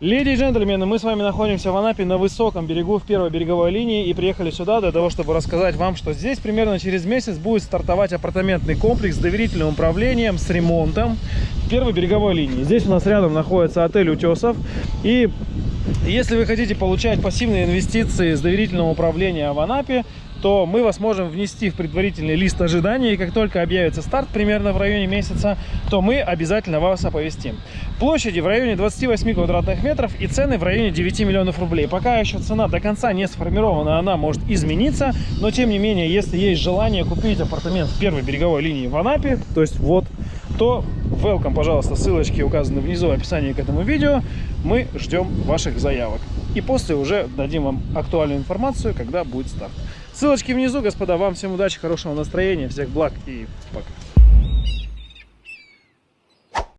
Леди и джентльмены, мы с вами находимся в Анапе на высоком берегу в первой береговой линии и приехали сюда для того, чтобы рассказать вам, что здесь примерно через месяц будет стартовать апартаментный комплекс с доверительным управлением, с ремонтом первой береговой линии. Здесь у нас рядом находится отель Утесов и если вы хотите получать пассивные инвестиции с доверительного управления в Анапе, то мы вас можем внести в предварительный лист ожидания, и как только объявится старт примерно в районе месяца, то мы обязательно вас оповестим. Площади в районе 28 квадратных метров и цены в районе 9 миллионов рублей. Пока еще цена до конца не сформирована, она может измениться, но тем не менее, если есть желание купить апартамент в первой береговой линии в Анапе, то есть вот, то welcome, пожалуйста, ссылочки указаны внизу в описании к этому видео. Мы ждем ваших заявок. И после уже дадим вам актуальную информацию, когда будет старт. Ссылочки внизу, господа. Вам всем удачи, хорошего настроения, всех благ и пока.